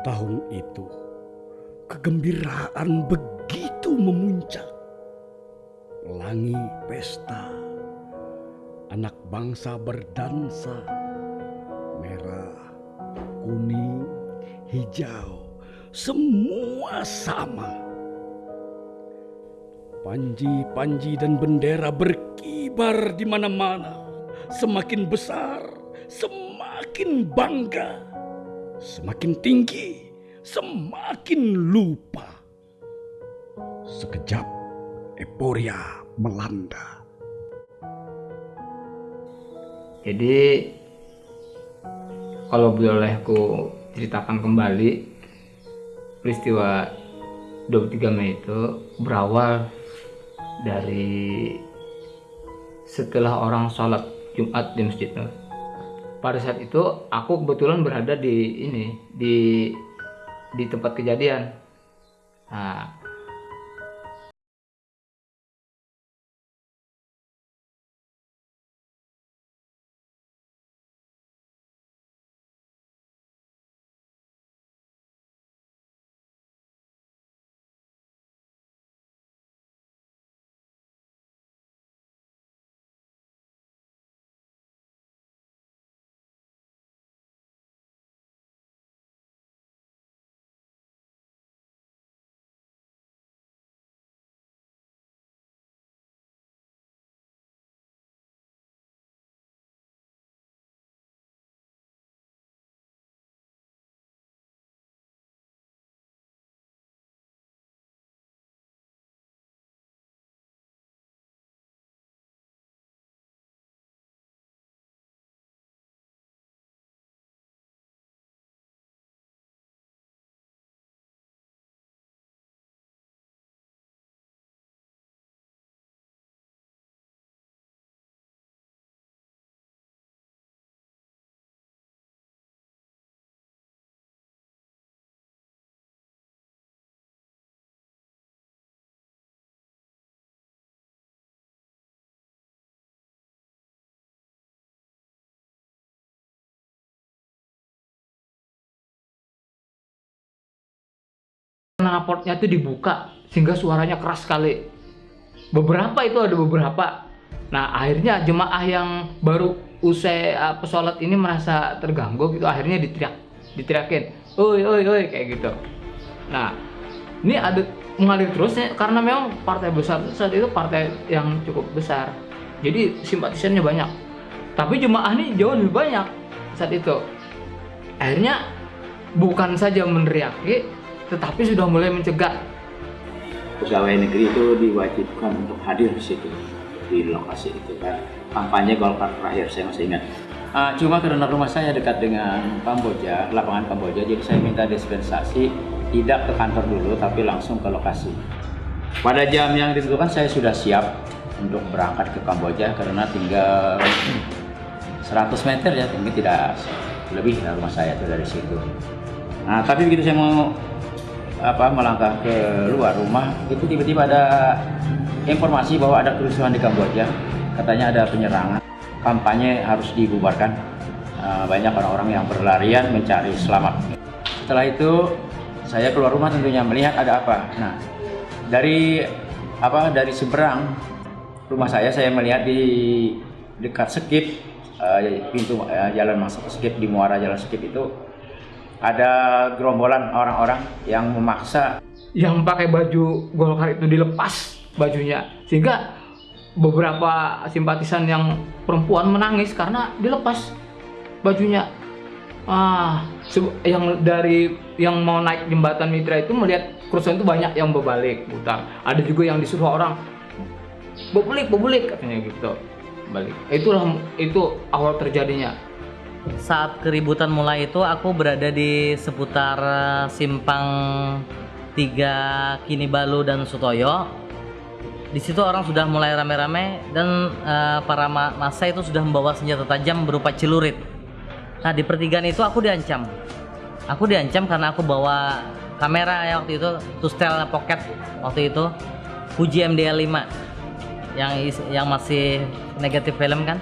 Tahun itu, kegembiraan begitu memuncak. Pelangi pesta, anak bangsa berdansa, merah, kuning, hijau, semua sama. Panji-panji dan bendera berkibar di mana-mana, semakin besar, semakin bangga, semakin tinggi, semakin lupa. Sekejap, euforia melanda. Jadi kalau boleh aku ceritakan kembali peristiwa 23 Mei itu berawal dari setelah orang sholat Jumat di masjid Nur. Pada saat itu aku kebetulan berada di ini di di tempat kejadian. Nah, knalpotnya itu dibuka sehingga suaranya keras sekali. Beberapa itu ada beberapa. Nah akhirnya jemaah yang baru usai uh, pesolat ini merasa terganggu gitu akhirnya diteriak diteriakin, oi oi oi kayak gitu. Nah ini ada mengalir terus ya, karena memang partai besar saat itu partai yang cukup besar. Jadi simpatisannya banyak. Tapi jemaah ini jauh lebih banyak saat itu. Akhirnya bukan saja meneriaki, tetapi sudah mulai mencegah. Pegawai negeri itu diwajibkan untuk hadir di situ di lokasi itu kan kampanye Golkar terakhir saya masih ingat. Uh, cuma karena rumah saya dekat dengan Kamboja, lapangan Kamboja, jadi saya minta dispensasi tidak ke kantor dulu tapi langsung ke lokasi. Pada jam yang ditentukan saya sudah siap untuk berangkat ke Kamboja karena tinggal 100 meter ya, mungkin tidak lebih dari rumah saya itu dari situ. Nah, tapi begitu saya mau apa melangkah ke luar rumah itu tiba-tiba ada informasi bahwa ada kerusuhan di Kamboja. Katanya ada penyerangan. Kampanye harus dibubarkan. Uh, banyak orang-orang yang berlarian mencari selamat. Setelah itu saya keluar rumah tentunya melihat ada apa. Nah dari apa dari seberang rumah saya saya melihat di dekat skip uh, pintu uh, jalan masuk skip di muara jalan skip itu ada gerombolan orang-orang yang memaksa. Yang pakai baju Golkar itu dilepas bajunya. Sehingga beberapa simpatisan yang perempuan menangis karena dilepas bajunya. Ah yang dari yang mau naik jembatan Mitra itu melihat kerusuhan itu banyak yang berbalik putar ada juga yang disuruh orang berbalik berbalik katanya gitu balik. Itulah itu awal terjadinya saat keributan mulai itu aku berada di seputar eh, simpang tiga Kini Balu dan Sutoyo. Di situ orang sudah mulai rame-rame dan uh, para ma masa itu sudah membawa senjata tajam berupa celurit. Nah di pertigaan itu aku diancam. Aku diancam karena aku bawa kamera ya waktu itu, Tustel Pocket waktu itu, Fuji MDL 5 yang yang masih negatif film kan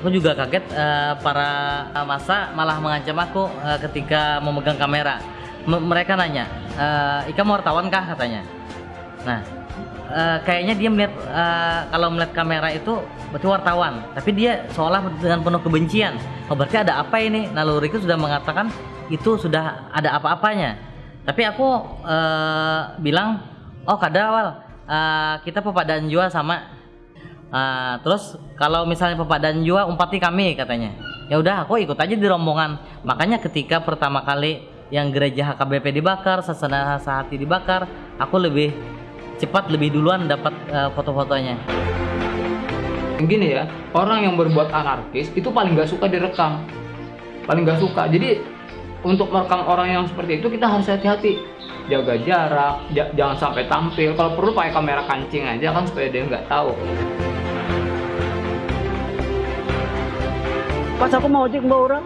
Aku juga kaget eh, para masa malah mengancam aku eh, ketika memegang kamera. M- mereka nanya, eh, "Ika mau wartawan kah?" katanya. Nah, eh, kayaknya dia melihat eh, kalau melihat kamera itu berarti wartawan, tapi dia seolah dengan penuh kebencian. Oh, berarti ada apa ini? Naluriku sudah mengatakan itu sudah ada apa-apanya. Tapi aku eh, bilang, "Oh, kadawal, eh, kita pepadaan jua sama." Ah, terus kalau misalnya pepadaan jua umpati kami katanya. Ya udah, aku ikut aja di rombongan. Makanya ketika pertama kali yang gereja HKBP dibakar, sasana sehati dibakar, aku lebih cepat lebih duluan dapat eh, foto-fotonya. Gini ya, orang yang berbuat anarkis itu paling nggak suka direkam, paling nggak suka. Jadi untuk merekam orang yang seperti itu kita harus hati-hati, jaga jarak, ja- jangan sampai tampil. Kalau perlu pakai kamera kancing aja kan supaya dia nggak tahu. pas aku mau ojek mbak orang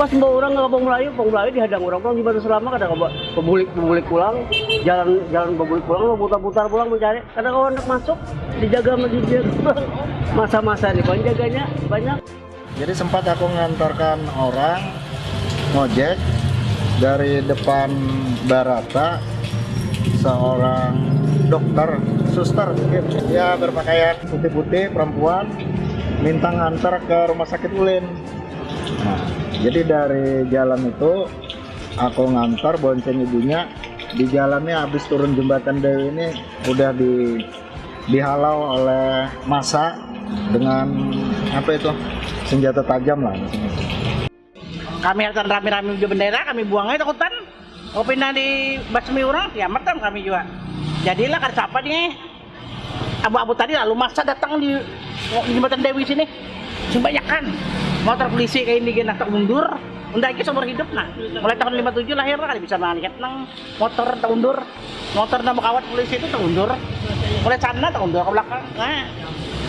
pas mbak orang nggak mau Melayu mau Melayu dihadang orang. Pulang gimana selama? Kadang mbak pemulik pemulik pulang. Jalan jalan pemulik pulang. Mau putar-putar pulang mencari kadang kalau anak masuk dijaga dia. Masa-masa nih kan jaganya banyak. Jadi sempat aku ngantarkan orang ngojek dari depan Barata seorang dokter suster mungkin. Dia berpakaian putih-putih perempuan minta ngantar ke rumah sakit Ulin. Nah, jadi dari jalan itu aku ngantar bonceng ibunya. Di jalannya habis turun jembatan Dewi ini udah di dihalau oleh masa dengan apa itu senjata tajam lah kami akan rame-rame uji bendera kami buang aja takutan mau pindah di basmi orang kiamat kan kami juga. Jadilah kan siapa nih? Abu-abu tadi lalu masa datang di, di jembatan Dewi sini. Kan motor polisi kayak ini gini tak mundur. Unda iki seumur hidup nah. Mulai tahun 57 lahir kali bisa melihat nang motor tak undur motor nama kawat polisi itu tak undur mulai sana tak undur ke belakang. Nah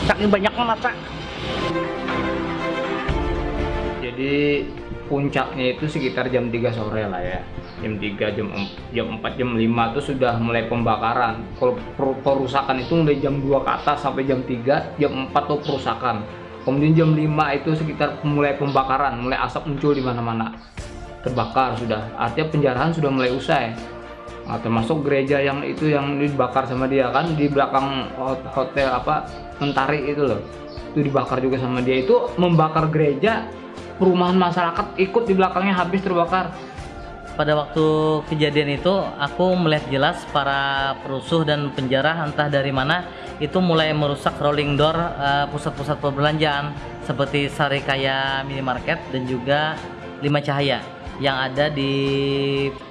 saking banyaknya masa. Jadi puncaknya itu sekitar jam 3 sore lah ya. Jam 3, jam jam 4, jam 5 itu sudah mulai pembakaran. Kalau per- perusakan itu mulai jam 2 ke atas sampai jam 3, jam 4 tuh perusakan. Kemudian jam 5 itu sekitar mulai pembakaran, mulai asap muncul di mana-mana. Terbakar sudah. Artinya penjarahan sudah mulai usai. Nah, termasuk gereja yang itu yang dibakar sama dia kan di belakang hot- hotel apa Mentari itu loh. Itu dibakar juga sama dia. Itu membakar gereja perumahan masyarakat ikut di belakangnya habis terbakar. Pada waktu kejadian itu aku melihat jelas para perusuh dan penjara entah dari mana itu mulai merusak rolling door eh, pusat-pusat perbelanjaan seperti Sarikaya Minimarket dan juga Lima Cahaya yang ada di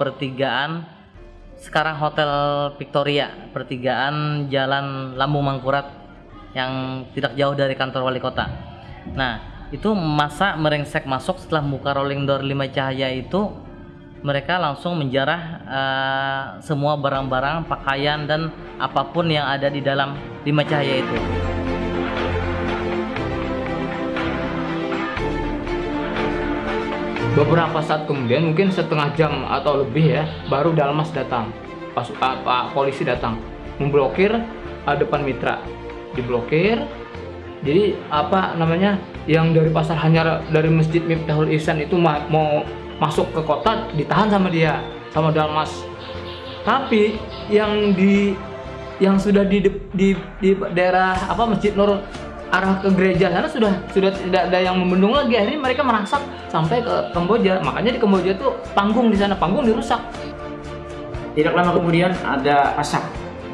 pertigaan sekarang Hotel Victoria, pertigaan Jalan Lambung Mangkurat yang tidak jauh dari kantor wali kota. Nah, itu masa merengsek masuk setelah buka rolling door lima cahaya itu mereka langsung menjarah eh, semua barang-barang, pakaian dan apa pun yang ada di dalam lima cahaya itu. Beberapa saat kemudian mungkin setengah jam atau lebih ya baru Dalmas datang. Pas ah, Pak polisi datang memblokir ah, depan mitra. Diblokir. Jadi apa namanya yang dari pasar hanyar dari masjid Miftahul Ihsan itu ma- mau masuk ke kota ditahan sama dia sama Dalmas. Tapi yang di yang sudah di, di di daerah apa Masjid Nur arah ke gereja sana sudah sudah tidak ada yang membendung lagi akhirnya mereka merangsak sampai ke Kamboja makanya di Kamboja tuh panggung di sana panggung dirusak Tidak lama kemudian ada asap.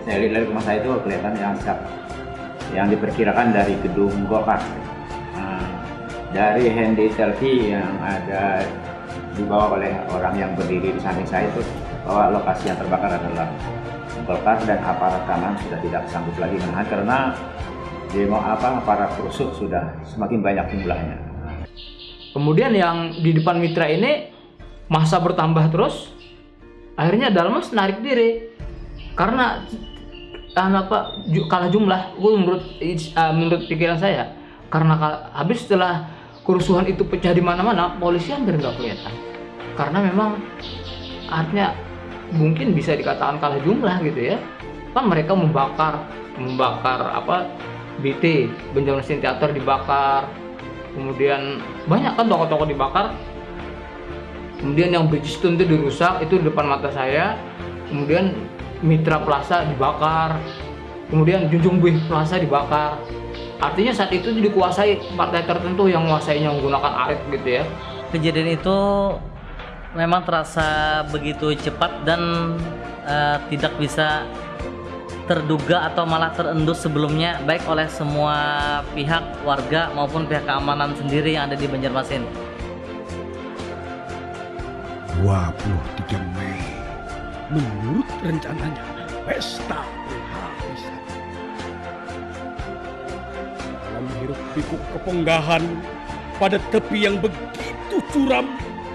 Saya lihat dari rumah saya itu kelihatan yang asap yang diperkirakan dari gedung Gokar. Dari handy selfie yang ada dibawa oleh orang yang berdiri di samping saya itu bahwa lokasi yang terbakar adalah Golkar dan aparat keamanan sudah tidak sanggup lagi menahan karena demo apa para perusuh sudah semakin banyak jumlahnya. kemudian yang di depan mitra ini masa bertambah terus akhirnya Dalmas narik diri karena ah, apa ju- kalah jumlah menurut ah, menurut pikiran saya karena habis setelah kerusuhan itu pecah di mana-mana polisi hampir nggak kelihatan. Karena memang artinya mungkin bisa dikatakan kalah jumlah gitu ya. Kan mereka membakar membakar apa BT Benjamin Stein Theater dibakar kemudian banyak kan toko-toko dibakar. Kemudian yang Bridgestone itu dirusak itu di depan mata saya. Kemudian Mitra Plaza dibakar. Kemudian Junjung Buih Plaza dibakar artinya saat itu dikuasai partai tertentu yang menguasainya menggunakan arit gitu ya Kejadian itu memang terasa begitu cepat dan eh, tidak bisa terduga atau malah terendus sebelumnya baik oleh semua pihak warga maupun pihak keamanan sendiri yang ada di Banjarmasin. 23 Mei menurut rencananya pesta penghabisan hiruk pikuk keponggahan pada tepi yang begitu curam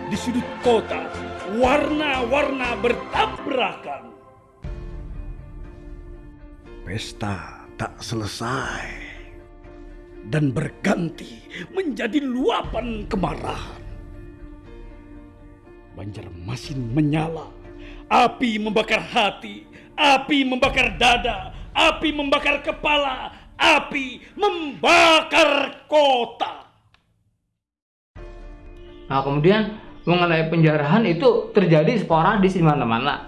di sudut kota. Warna-warna bertabrakan. Pesta tak selesai. Dan berganti menjadi luapan kemarahan. Banjarmasin menyala. Api membakar hati, api membakar dada, api membakar kepala, api membakar kota. Nah kemudian mengenai penjarahan itu terjadi sporadis di mana-mana.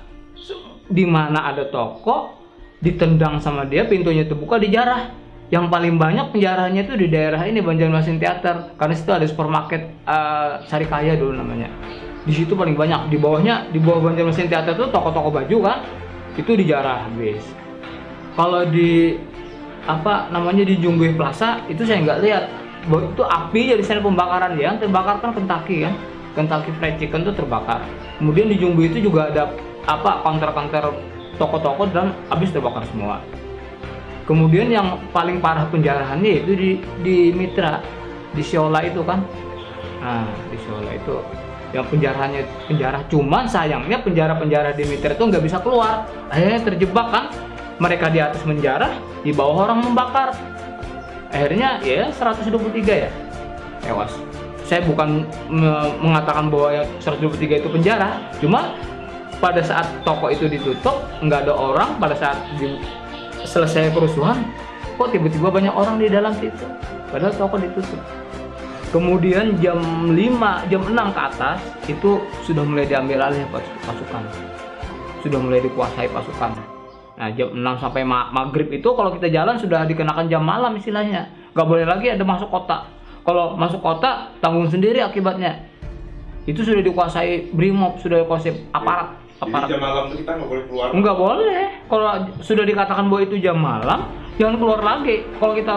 Di mana ada toko ditendang sama dia pintunya terbuka dijarah. Yang paling banyak penjarahannya itu di daerah ini Banjarmasin Theater karena situ ada supermarket uh, Sarikaya dulu namanya. Di situ paling banyak di bawahnya di bawah Banjarmasin Theater itu toko-toko baju kan itu dijarah habis. Kalau di apa namanya di Jungguih Plaza itu saya nggak lihat. Bahwa itu api dari sana pembakaran yang terbakar kan Kentucky kan? Kentucky Fried Chicken itu terbakar. Kemudian di Jumbo itu juga ada apa counter-counter toko-toko dan habis terbakar semua. Kemudian yang paling parah penjarahannya itu di di Mitra di Siola itu kan. Nah di Siola itu yang penjarahannya penjara cuman sayangnya penjara-penjara di Mitra itu nggak bisa keluar. Akhirnya terjebak kan mereka di atas menjara di bawah orang membakar. Akhirnya ya 123 ya. Tewas. Saya bukan me- mengatakan bahwa yang 123 itu penjara cuma pada saat toko itu ditutup nggak ada orang pada saat di, selesai kerusuhan kok tiba-tiba banyak orang di dalam situ? Padahal toko ditutup. Kemudian jam 5 jam 6 ke atas itu sudah mulai diambil alih pas- pasukan. Sudah mulai dikuasai pasukan Nah jam 6 sampai ma- maghrib itu kalau kita jalan sudah dikenakan jam malam istilahnya. Gak boleh lagi ada masuk kota. Kalau masuk kota tanggung sendiri akibatnya. Itu sudah dikuasai brimob, sudah dikuasai aparat. aparat. Jadi jam malam itu kita nggak boleh keluar. Nggak boleh. Kalau sudah dikatakan bahwa itu jam malam, jangan keluar lagi. Kalau kita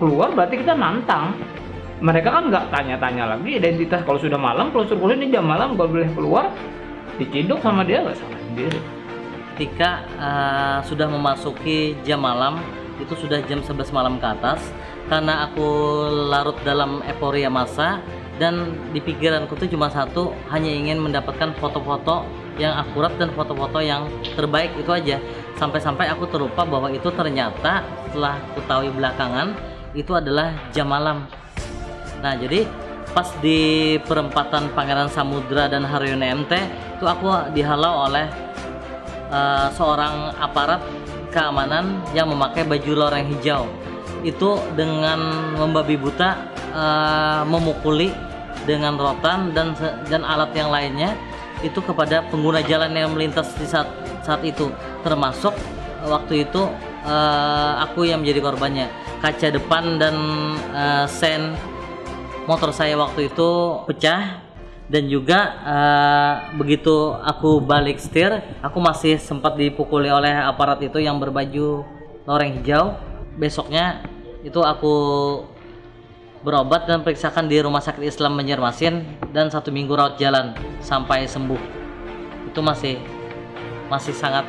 keluar berarti kita nantang. Mereka kan nggak tanya-tanya lagi identitas. Kalau sudah malam, kalau suruh ini jam malam nggak boleh keluar, diciduk sama dia nggak salah sendiri. Ketika eh, sudah memasuki jam malam, itu sudah jam 11 malam ke atas, karena aku larut dalam euforia masa dan di pikiranku tuh cuma satu, hanya ingin mendapatkan foto-foto yang akurat dan foto-foto yang terbaik itu aja. Sampai-sampai aku terlupa bahwa itu ternyata setelah ketahui belakangan itu adalah jam malam. Nah, jadi pas di perempatan Pangeran Samudra dan Haryono MT itu aku dihalau oleh eh, seorang aparat keamanan yang memakai baju loreng hijau. Itu dengan membabi buta eh, memukuli dengan rotan dan dan alat yang lainnya itu kepada pengguna jalan yang melintas di saat saat itu. Termasuk waktu itu eh, aku yang menjadi korbannya. Kaca depan dan eh, sen motor saya waktu itu pecah dan juga eh, begitu aku balik setir aku masih sempat dipukuli oleh aparat itu yang berbaju loreng hijau. Besoknya itu aku berobat dan periksakan di rumah sakit Islam Banjarmasin dan satu minggu rawat jalan sampai sembuh. Itu masih masih sangat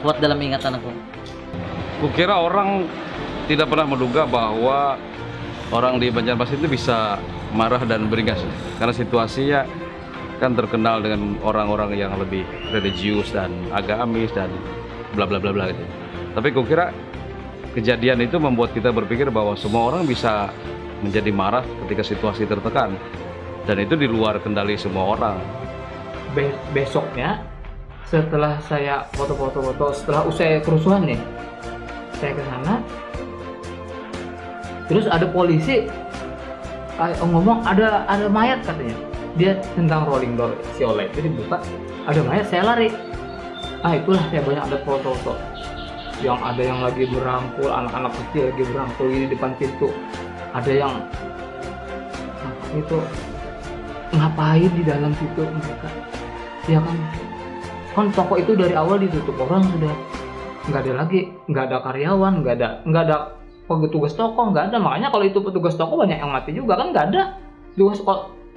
kuat dalam ingatan aku. Kukira orang tidak pernah menduga bahwa orang di Banjarmasin itu bisa marah dan beringas karena situasinya kan terkenal dengan orang-orang yang lebih religius dan agamis dan bla bla bla bla gitu. Tapi kukira kejadian itu membuat kita berpikir bahwa semua orang bisa menjadi marah ketika situasi tertekan dan itu di luar kendali semua orang. Be- besoknya setelah saya foto-foto-foto setelah usai kerusuhan nih saya ke sana terus ada polisi kayak ngomong ada ada mayat katanya. Dia tentang rolling door si Oleh itu dibuka ada mayat saya lari. Ah itulah saya banyak ada foto-foto. Yang ada yang lagi berangkul anak-anak kecil lagi berangkul di depan pintu. Ada yang itu ngapain di dalam situ mereka? Ya kan? Kan toko itu dari awal ditutup orang sudah nggak ada lagi nggak ada karyawan nggak ada nggak ada petugas toko nggak ada. Makanya kalau itu petugas toko banyak yang mati juga kan? Nggak ada. Petugas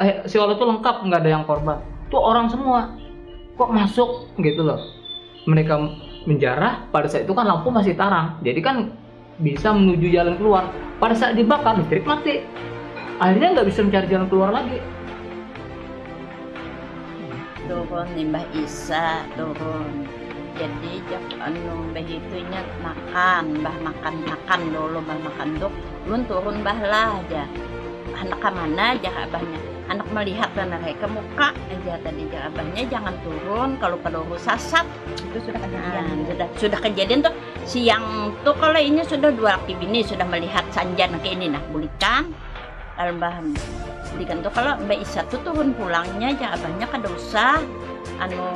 eh, si itu lengkap nggak ada yang korban. Tuh orang semua. Kok masuk? Gitu loh. Mereka menjarah pada saat itu kan lampu masih tarang. Jadi kan bisa menuju jalan keluar. Pada saat dibakar listrik mati. Akhirnya nggak bisa mencari jalan keluar lagi. Turun nih Mbah Isa. Turun jadi jak anu Mbah itu ingat makan Mbah makan makan dulu Mbah makan dok lun turun Mbah lah aja. Anak mana aja abahnya? Anak melihat dan mereka muka aja tadi. Abahnya jangan turun kalau pada sasat. Itu sudah kejadian. Nah, sudah sudah kejadian tuh. Siang tuh kalau ini sudah dua laki bini sudah melihat sanjan kayak ini nah bulikan. Albahan bulikan tuh kalau mbak Isa tuh turun pulangnya aja abahnya kada usah anu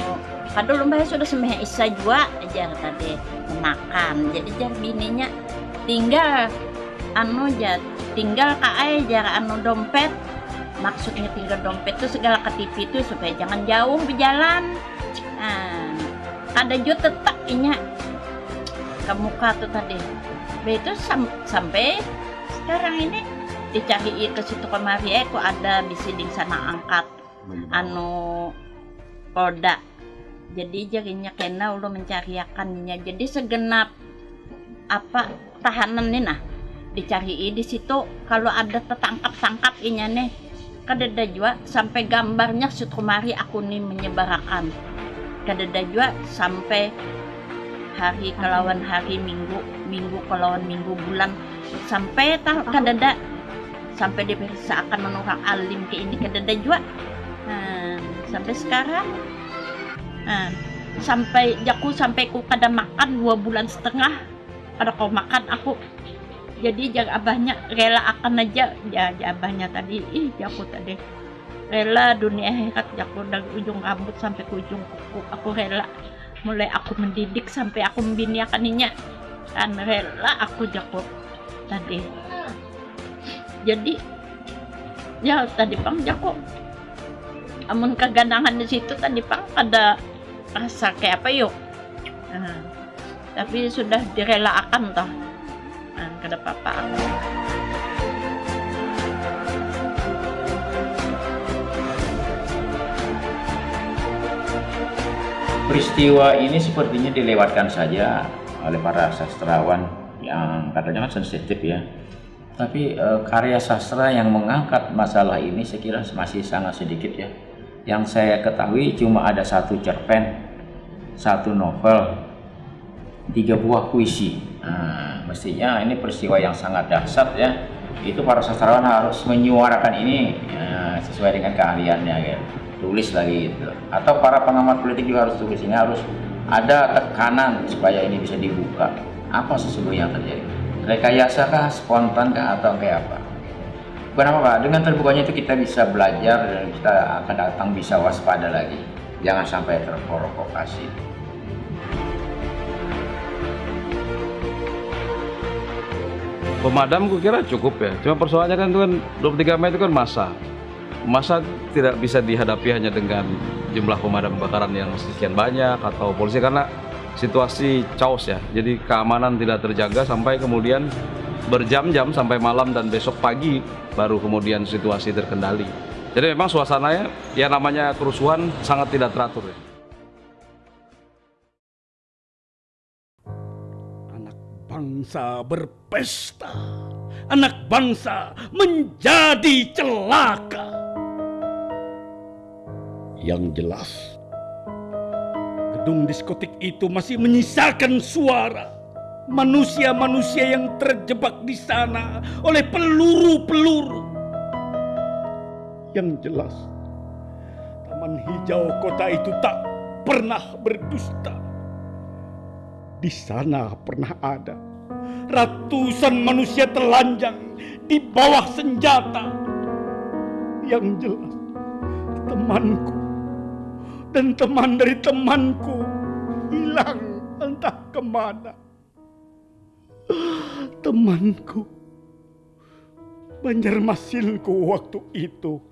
kada mbak sudah semeh Isa juga aja tadi makan jadi jar bininya tinggal anu aja tinggal kae jar anu dompet. Maksudnya tinggal dompet itu segala ke TV itu supaya jangan jauh berjalan. Nah ada juga tetap inya ke muka tuh tadi itu sam sampai sekarang ini dicari ke situ kemari eh kok ada bisiding sana angkat anu polda jadi jadinya kena udah mencariakannya jadi segenap apa tahanan nih nah dicari. Di situ kalau ada tertangkap tangkap inya nih kadada juga sampai gambarnya sutrumari aku nih menyebarkan kadada juga sampai hari kelawan hari minggu minggu kelawan minggu bulan. Sampai tak kadada sampai diperiksa akan menurut alim ke ini kadada juga nah, sampai sekarang nah, sampai jaku sampai ku kada makan dua bulan setengah ada kau makan aku jadi jangan abahnya rela akan aja. Ya, ya abahnya tadi ih aku tadi. Rela dunia akhirat aku dari ujung rambut sampai ke ujung kuku. Aku rela. Mulai aku mendidik sampai aku membiniakannya dan rela aku jago tadi. Jadi ya tadi pang jago amun kegandangan di situ tadi pang ada rasa kayak apa yuk? Nah, tapi sudah direlakan toh. Nah, kada apa-apa. Peristiwa ini sepertinya dilewatkan saja oleh para sastrawan yang katanya kan sensitif ya. Tapi e, karya sastra yang mengangkat masalah ini saya kira masih sangat sedikit ya yang saya ketahui cuma ada satu cerpen satu novel tiga buah puisi. Nah, mestinya ini peristiwa yang sangat dahsyat ya. Itu para sastrawan harus menyuarakan ini ya, sesuai dengan keahliannya ya. Tulis lagi gitu atau para pengamat politik juga harus tulis. Ini harus ada tekanan supaya ini bisa dibuka. Apa sesungguhnya yang terjadi? Rekayasa kah? Spontan kah? Atau kayak apa bukan apa dengan terbukanya itu kita bisa belajar dan kita akan datang bisa waspada lagi. Jangan sampai terprovokasi. Pemadam gue kira cukup ya. Cuma persoalannya kan itu kan 23 Mei itu kan masa. Masa tidak bisa dihadapi hanya dengan jumlah pemadam kebakaran yang sekian banyak atau polisi karena situasi chaos ya. Jadi keamanan tidak terjaga sampai kemudian berjam-jam sampai malam dan besok pagi baru kemudian situasi terkendali. Jadi memang suasananya ya namanya kerusuhan sangat tidak teratur. Anak bangsa berpesta. Anak bangsa menjadi celaka. Yang jelas, gedung diskotik itu masih menyisakan suara manusia-manusia yang terjebak di sana oleh peluru-peluru. Yang jelas, taman hijau kota itu tak pernah berdusta. Di sana pernah ada ratusan manusia telanjang di bawah senjata Yang jelas, temanku dan teman dari temanku hilang entah ke mana. Temanku, Banjarmasinku waktu itu.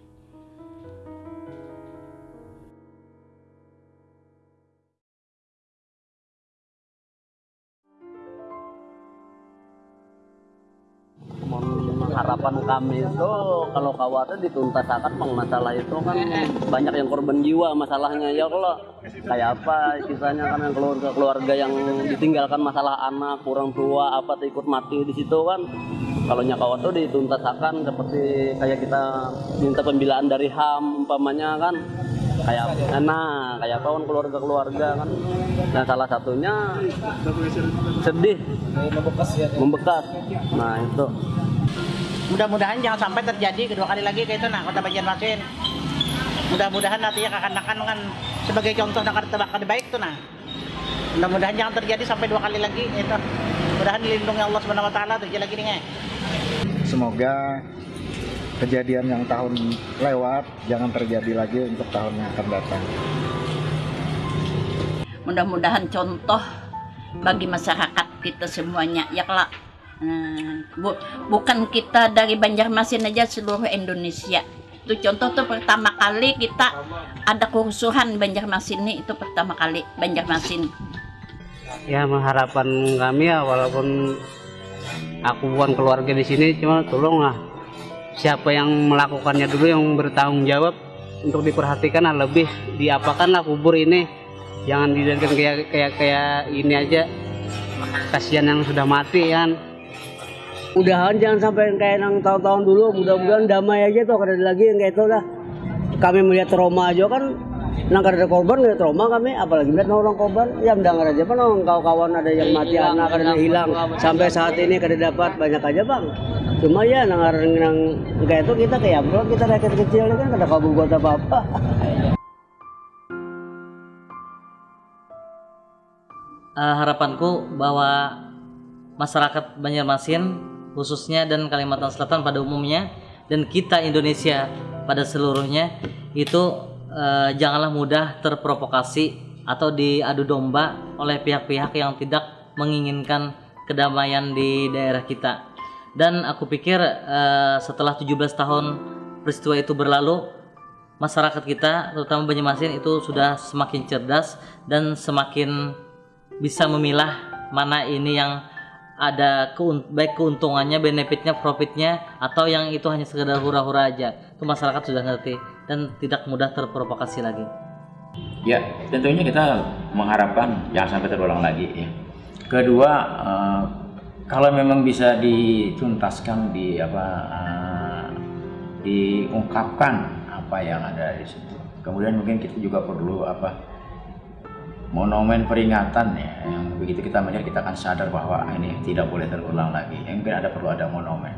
Harapan kami itu kalau khawatir dituntaskan masalah itu kan banyak yang korban jiwa masalahnya. Ya kalau kayak apa kisahnya kan yang keluarga keluarga yang ditinggalkan masalah anak kurang tua apa ikut mati di situ kan. Kalau nyakawa tuh dituntaskan seperti kayak kita minta pembelaan dari HAM umpamanya kan. Kayak enak kayak kawan keluarga-keluarga kan. Dan salah satunya sedih. Membekas. Nah itu Mudah-mudahan jangan sampai terjadi kedua kali lagi kayak itu nah kota Banjarmasin. Mudah-mudahan nantinya kekanakan kan sebagai contoh nakar tebak baik tuh nah. Mudah-mudahan jangan terjadi sampai dua kali lagi itu. Mudahan dilindungi Allah Subhanahu wa taala terjadi lagi nih. Semoga kejadian yang tahun lewat jangan terjadi lagi untuk tahun yang akan datang. mudah-mudahan contoh bagi masyarakat kita semuanya ya kelak Hmm, bu- bukan kita dari Banjarmasin aja seluruh Indonesia. Itu contoh tuh pertama kali kita ada kerusuhan Banjarmasin ini itu pertama kali Banjarmasin. Ya harapan kami ya walaupun aku bukan keluarga di sini cuma tolonglah. Siapa yang melakukannya dulu yang bertanggung jawab untuk diperhatikan lah lebih diapakan lah kubur ini. Jangan dijadikan kayak kayak kayak ini aja. Kasihan yang sudah mati kan mudahan jangan sampai kayak yang tahun-tahun dulu mudah-mudahan damai aja tuh kada ada lagi yang kayak itu lah kami melihat trauma aja kan nang kada ada korban ada trauma kami apalagi melihat orang korban. Ya mendengar aja pan orang kawan-kawan ada yang mati anak ada yang hilang. sampai saat ini kada dapat banyak aja bang. Cuma ya nang nang kayak itu kita kayak bro kita rakyat kecil kan kada kau buat apa-apa. Eh, harapanku bahwa masyarakat Banjarmasin khususnya dan Kalimantan Selatan pada umumnya dan kita Indonesia pada seluruhnya itu eh, janganlah mudah terprovokasi atau diadu domba oleh pihak-pihak yang tidak menginginkan kedamaian di daerah kita. Dan aku pikir eh, setelah 17 tahun peristiwa itu berlalu, masyarakat kita terutama Banjarmasin itu sudah semakin cerdas dan semakin bisa memilah mana ini yang ada keun baik keuntungannya, benefitnya, profitnya atau yang itu hanya sekedar hura-hura aja. Itu masyarakat sudah ngerti dan tidak mudah terprovokasi lagi. Ya, tentunya kita mengharapkan jangan sampai terulang lagi ya. Kedua, eh, kalau memang bisa dituntaskan di apa eh, diungkapkan apa yang ada di situ. Kemudian mungkin kita juga perlu apa monumen peringatan ya. Yang begitu kita melihat kita akan sadar bahwa ah, ini tidak boleh terulang lagi. Ya, mungkin ada perlu ada monumen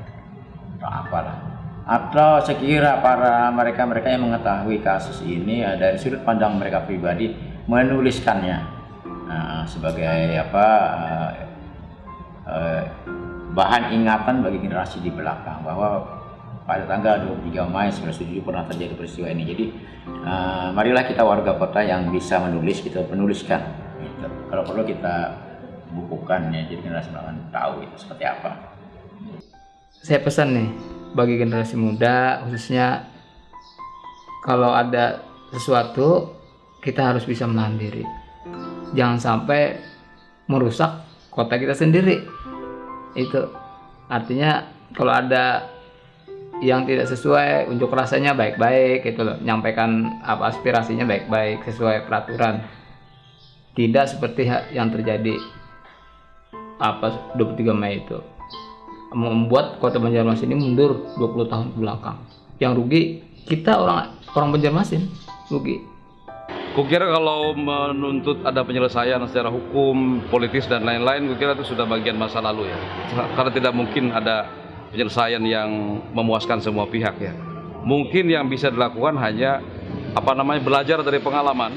atau apalah. Atau sekira para mereka-mereka yang mengetahui kasus ini ya, dari sudut pandang mereka pribadi menuliskannya. Nah, sebagai apa eh, eh, bahan ingatan bagi generasi di belakang bahwa pada tanggal 23 Mei 1977 pernah terjadi peristiwa ini. Jadi eh, marilah kita warga kota yang bisa menulis kita menuliskan. Gitu. Kalau perlu kita bukukan ya, jadi generasi belakang tahu itu seperti apa. saya pesan nih bagi generasi muda khususnya kalau ada sesuatu kita harus bisa menahan diri jangan sampai merusak kota kita sendiri itu artinya kalau ada yang tidak sesuai unjuk rasanya baik-baik gitu loh nyampaikan apa aspirasinya baik-baik sesuai peraturan tidak seperti yang terjadi apa 23 Mei itu membuat kota Banjarmasin ini mundur 20 tahun ke belakang. Yang rugi kita orang orang Banjarmasin rugi. Kukira kalau menuntut ada penyelesaian secara hukum, politis dan lain-lain, kukira itu sudah bagian masa lalu ya. Karena tidak mungkin ada penyelesaian yang memuaskan semua pihak ya. Mungkin yang bisa dilakukan hanya apa namanya belajar dari pengalaman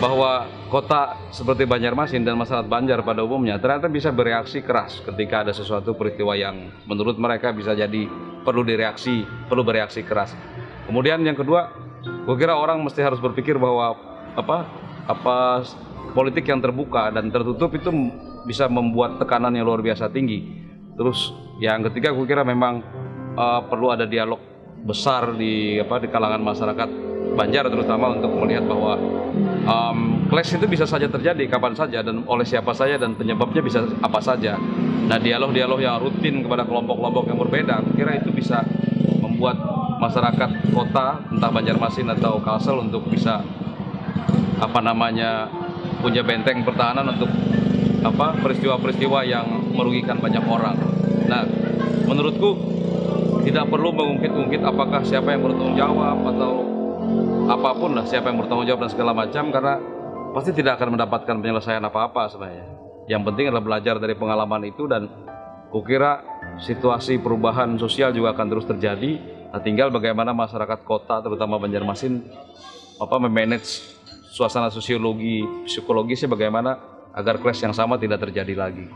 bahwa kota seperti Banjarmasin dan masyarakat Banjar pada umumnya ternyata bisa bereaksi keras ketika ada sesuatu peristiwa yang menurut mereka bisa jadi perlu direaksi, perlu bereaksi keras. Kemudian yang kedua, gue kira orang mesti harus berpikir bahwa apa apa politik yang terbuka dan tertutup itu bisa membuat tekanan yang luar biasa tinggi. Terus yang ketiga, gue kira memang uh, perlu ada dialog besar di apa di kalangan masyarakat Banjar terutama untuk melihat bahwa um, clash itu bisa saja terjadi kapan saja dan oleh siapa saja dan penyebabnya bisa apa saja. Nah dialog-dialog yang rutin kepada kelompok-kelompok yang berbeda, kira itu bisa membuat masyarakat kota entah Banjarmasin atau Kalsel untuk bisa apa namanya punya benteng pertahanan untuk apa peristiwa-peristiwa yang merugikan banyak orang. Nah menurutku tidak perlu mengungkit-ungkit apakah siapa yang bertanggung jawab atau apa pun lah siapa yang bertanggung jawab dan segala macam karena pasti tidak akan mendapatkan penyelesaian apa-apa sebenarnya. Yang penting adalah belajar dari pengalaman itu dan kukira situasi perubahan sosial juga akan terus terjadi. Nah, tinggal bagaimana masyarakat kota terutama Banjarmasin apa memanage suasana sosiologi psikologisnya bagaimana agar clash yang sama tidak terjadi lagi.